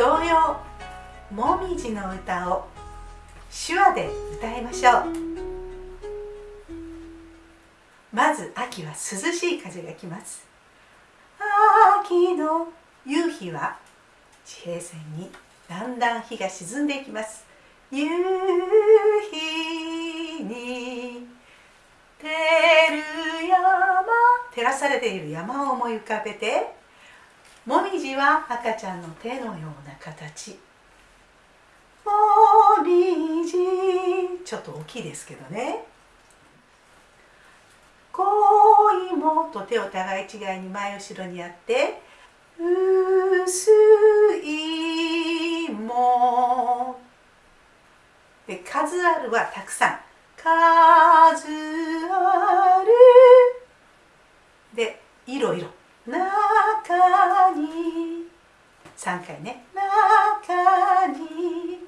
童謡「もみじの歌」を手話で歌いましょう。まず秋は涼しい風が来ます。秋の夕日は地平線にだんだん日が沈んでいきます。夕日に照る山照らされている山を思い浮かべて。もみじは赤ちゃんの手のような形。もみじ。ちょっと大きいですけどね。恋もと手を互い違いに前後ろにやって薄いも。で数あるはたくさん。数ある。でいろいろ中に3回ね。中に。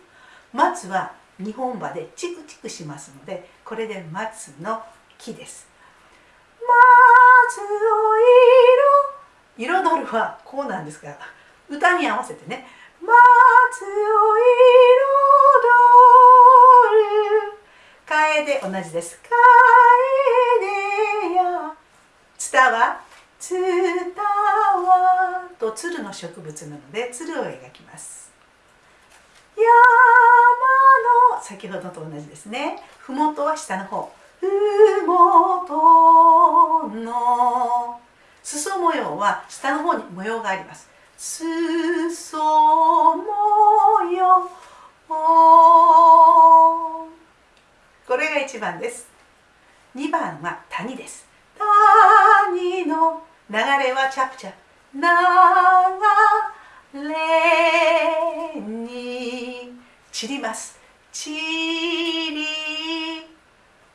松は日本馬でチクチクしますのでこれで松の木です。松を色。彩るはこうなんですが歌に合わせてね。松を彩る。楓同じです。楓や。ツタはツタ。はと鶴の植物なので鶴を描きます。山の先ほどと同じですね。麓は下の方。麓の裾模様は下の方に模様があります。裾模様。これが1番です。2番は谷です。谷の流れはチャプチャ流れに散ります。散り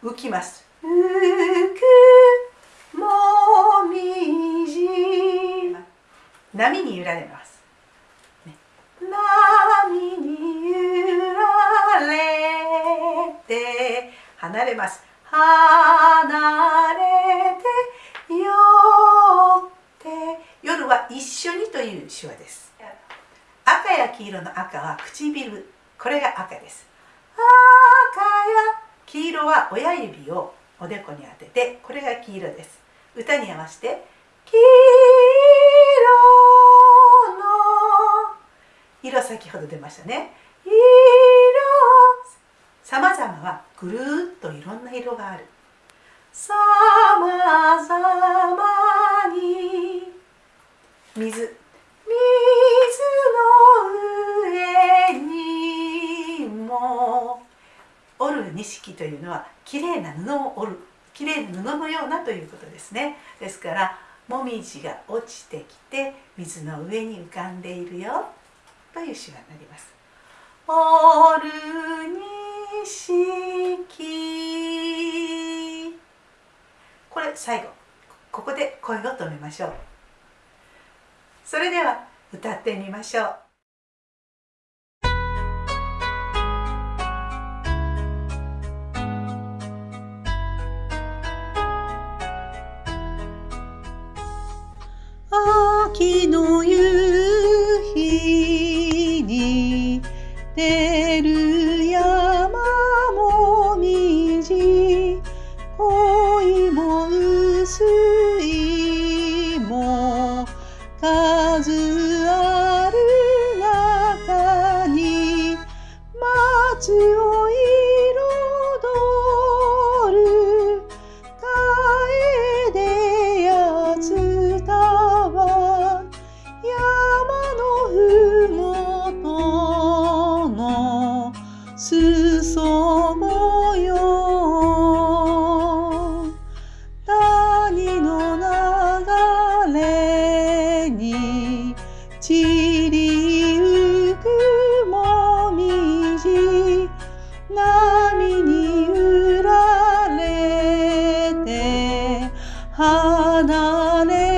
浮きます。浮くもみじ。波に揺られます、ね、波に揺られて離れます。離れてよって夜は一緒にという手話です赤や黄色の赤は唇。これが赤です。赤や。黄色は親指をおでこに当ててこれが黄色です。歌に合わせて黄色の。色先ほど出ましたね。色。さまざまはぐるっといろんな色がある。さま織る錦というのはきれいな布を織るきれいな布のようなということですね。ですからもみじが落ちてきて水の上に浮かんでいるよという詩がなります織る錦これ最後。ここで声を止めましょう。それでは歌ってみましょう。出る山もみじ恋も薄いも数あそよ。谷の流れに散りゆくもみじ。波に揺られて離れ